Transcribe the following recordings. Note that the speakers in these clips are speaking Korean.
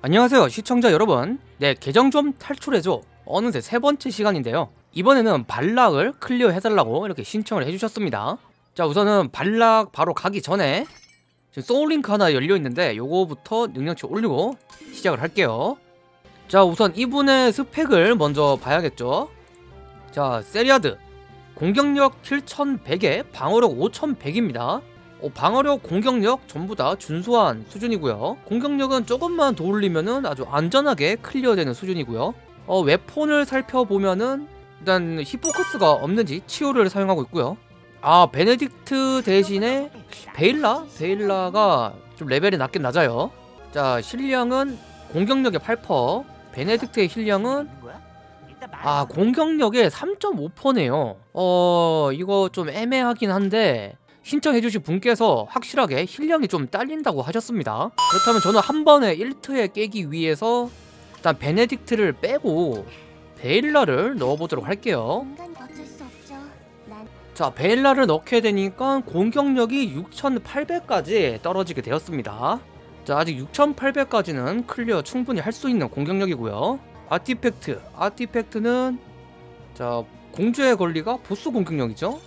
안녕하세요 시청자 여러분. 내 계정 좀 탈출해줘. 어느새 세 번째 시간인데요. 이번에는 발락을 클리어 해달라고 이렇게 신청을 해주셨습니다. 자 우선은 발락 바로 가기 전에 지금 soul link 하나 열려있는데 요거부터 능력치 올리고 시작을 할게요. 자 우선 이분의 스펙을 먼저 봐야겠죠? 자 세리아드. 공격력 7100에 방어력 5100입니다 어, 방어력, 공격력 전부 다 준수한 수준이고요. 공격력은 조금만 더 올리면은 아주 안전하게 클리어되는 수준이고요. 어, weapon을 살펴보면은 일단 히포커스가 없는지 치유를 사용하고 있고요. 아 베네딕트 대신에 베일라? 베일라가 좀 레벨이 낮긴 낮아요. 자 heal량은 공격력의 8%, 베네딕트의 heal량은 아 공격력의 3.5%네요. 어 이거 좀 애매하긴 한데 신청해주신 분께서 확실하게 heal량이 좀 딸린다고 하셨습니다. 그렇다면 저는 한 번에 1트에 깨기 위해서 일단 베네딕트를 빼고 베일라를 넣어보도록 할게요. 자 베일라를 넣게 되니까 공격력이 6800까지 떨어지게 되었습니다. 자 아직 6800까지는 클리어 충분히 할 수 있는 공격력이고요. artifact artifact는 자 공주의 권리가 보스 공격력이죠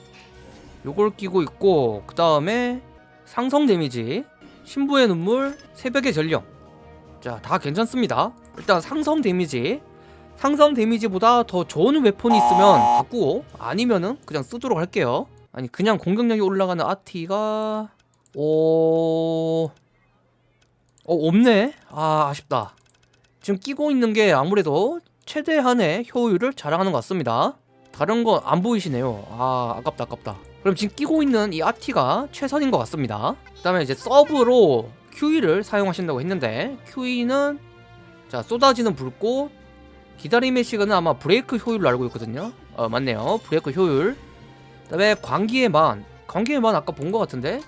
요걸 끼고 있고 그 다음에 상성 데미지 신부의 눈물 새벽의 전령. 자 다 괜찮습니다. 일단 상성 데미지. 상성 데미지보다 더 좋은 weapon이 있으면 바꾸고 아니면은 그냥 쓰도록 할게요. 아니 그냥 공격력이 올라가는 아티가 오... 어 없네. 아 아쉽다. 지금 끼고 있는 게 아무래도 최대한의 효율을 자랑하는 것 같습니다. 다른 거안 보이시네요. 아 아깝다 아깝다 그럼 지금 끼고 있는 이 아티가 최선인 것 같습니다. 그 다음에 이제 서브로 QE를 사용하신다고 했는데 QE는 자 쏟아지는 불꽃 기다림의 시간은 아마 브레이크 효율로 알고 있거든요. 어 맞네요. 브레이크 효율. 그 다음에 광기의 만. 광기의 만 아까 본 것 같은데?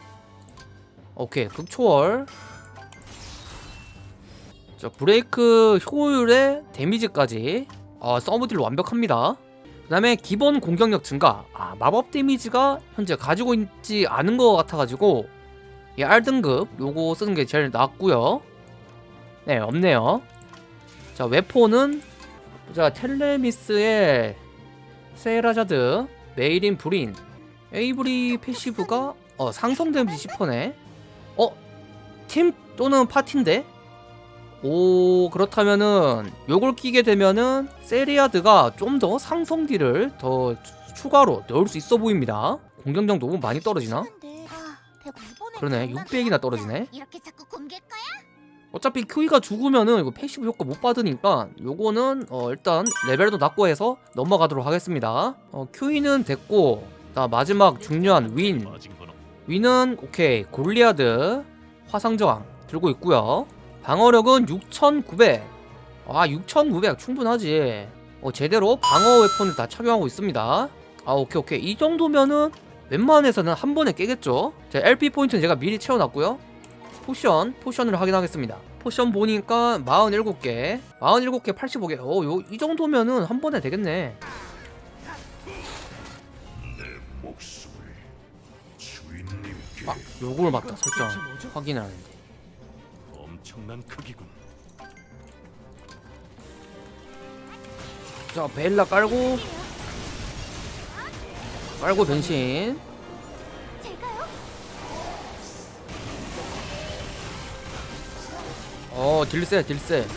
오케이. 극초월. 자 브레이크 효율의 데미지까지. 어, sub deal 완벽합니다 그 다음에 기본 공격력 증가 아, 마법 데미지가 현재 가지고 있지 않은 것 같아가지고 이 R등급 요거 쓰는 게 제일 낫고요 네 없네요 자 weapon은 자 텔레미스의 세라자드 메이린 브린 에이브리 패시브가 어 상성 데미지 10%네 어? 팀 또는 파티인데? 오 그렇다면은 요걸 끼게 되면은 세리아드가 좀 더 상성deal을 더 추가로 넣을 수 있어 보입니다. 공격력 너무 많이 떨어지나? 그러네 600이나 떨어지네. 어차피 큐이가 죽으면은 이거 패시브 효과 못 받으니까 요거는 어 일단 레벨도 낮고 해서 넘어가도록 하겠습니다. 어 큐이는 됐고 자 마지막 중요한 윈. 윈은 오케이 골리아드 화상저항 들고 있고요 방어력은 6900 아, 6900 충분하지. 어, 제대로 방어 weapon을 다 착용하고 있습니다. 아, 오케이, 오케이. 이 정도면은 웬만해서는 한 번에 깨겠죠? 자, LP 포인트는 제가 미리 채워놨고요. potion, potion을 확인하겠습니다. potion 보니까 47개. 47개 85개. 어, 요, 이 정도면은 한 번에 되겠네. 아, 요걸 맞다 설정. 확인하는데 엄청난 크기군. 자 벨라 깔고. 깔고 변신. 어 딜세 딜세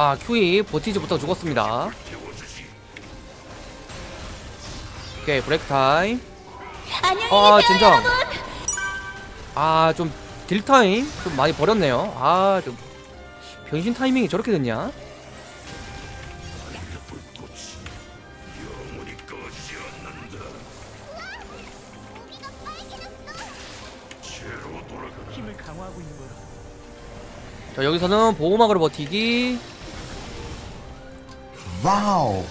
아 큐이 버티지 못하고 죽었습니다. 오케이 break time. 아 진정. 아좀 deal time 좀 많이 버렸네요. 아좀 변신 타이밍이 저렇게 됐냐. 자 여기서는 보호막으로 버티기 와우.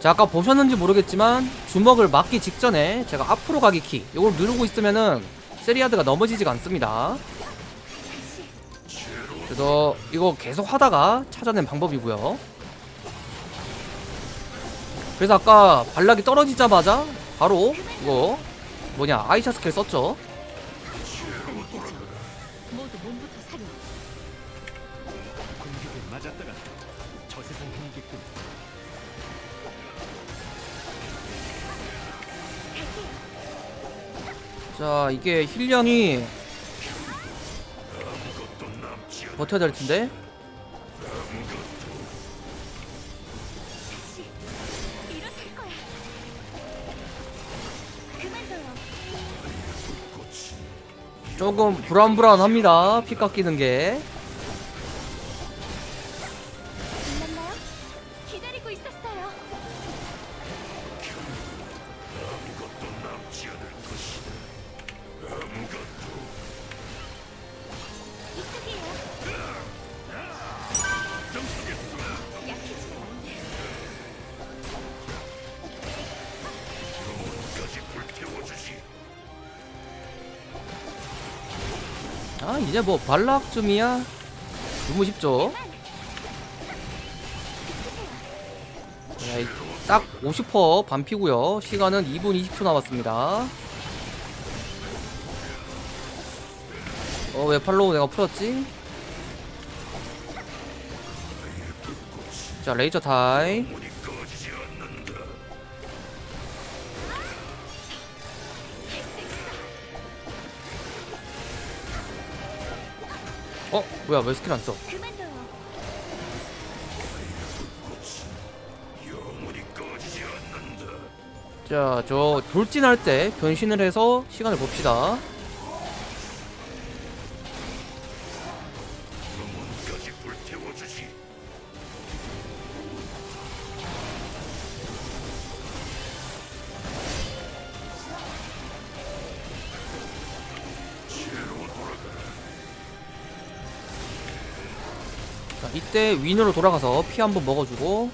자 아까 보셨는지 모르겠지만 주먹을 맞기 직전에 제가 앞으로 가기 키 이걸 누르고 있으면은 세리아드가 넘어지지가 않습니다 그래서 이거 계속 하다가 찾아낸 방법이고요 그래서 아까 발락이 떨어지자마자 바로 이거 뭐냐 아이샤 스킬 썼죠. 공격에 맞았다가 저 세상 행기꾼 자 이게 힐량이 버텨야 될 텐데. 조금 불안불안합니다 피 깎이는 게 기다리고 있었어요. 이쪽이에요. 약해지면 안 돼. 아 이제 뭐 발락 쯤이야 너무 쉽죠 딱 50% 반피고요 시간은 2분 20초 남았습니다 어왜 follow 내가 풀었지? 자 레이저 타임 어? 뭐야 왜 스킬 안 써? 자, 저 돌진할 때 변신을 해서 시간을 봅시다. 자, 이때 윈으로 돌아가서 피 한번 먹어주고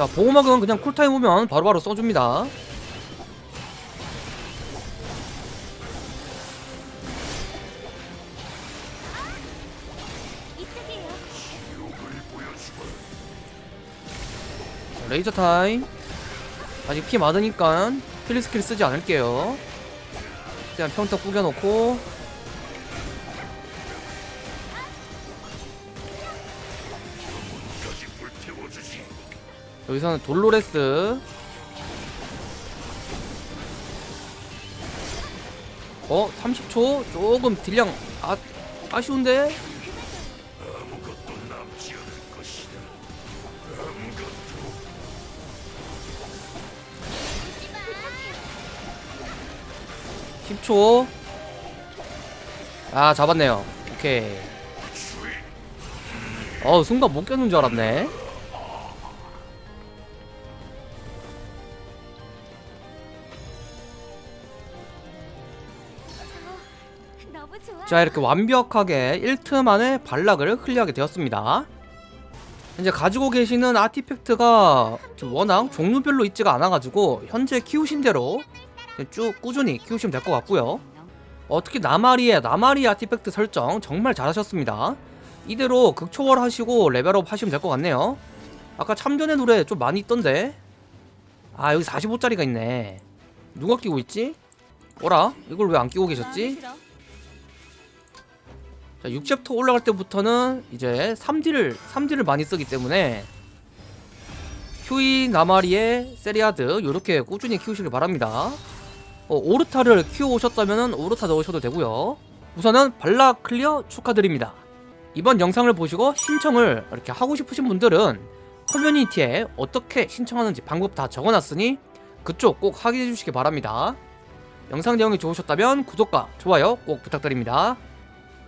자 보호막은 그냥 쿨타임 오면 바로바로 써줍니다. 레이저 타임. 아직 피 많으니까 필리 스킬 쓰지 않을게요. 그냥 평타 구겨넣고 여기서는 돌로레스 어? 30초? 조금 deal량 아, 아쉬운데? 부탁해요. 10초 아 잡았네요 오케이 어 순간 못 꼈는 줄 알았네 자 이렇게 완벽하게 1트 만에 발락을 클리어하게 되었습니다 이제 가지고 계시는 아티팩트가 좀 워낙 종류별로 있지가 않아가지고 현재 키우신 대로 쭉 꾸준히 키우시면 될 것 같고요 어, 특히 나마리의 나마리 아티팩트 설정 정말 잘하셨습니다 이대로 극초월 하시고 레벨업 하시면 될 것 같네요 아까 참전의 노래 좀 많이 있던데 아 여기 45짜리가 있네 누가 끼고 있지? 어라? 이걸 왜 안 끼고 계셨지? 자, 6챕터 올라갈 때부터는 이제 3D를 3D를 많이 쓰기 때문에 큐이 나마리에 세리아드 이렇게 꾸준히 키우시길 바랍니다. 어, 오르타를 키워 오셨다면 오르타 넣으셔도 되고요. 우선은 발락 클리어 축하드립니다. 이번 영상을 보시고 신청을 이렇게 하고 싶으신 분들은 커뮤니티에 어떻게 신청하는지 방법 다 적어놨으니 그쪽 꼭 확인해 주시기 바랍니다. 영상 내용이 좋으셨다면 구독과 좋아요 꼭 부탁드립니다.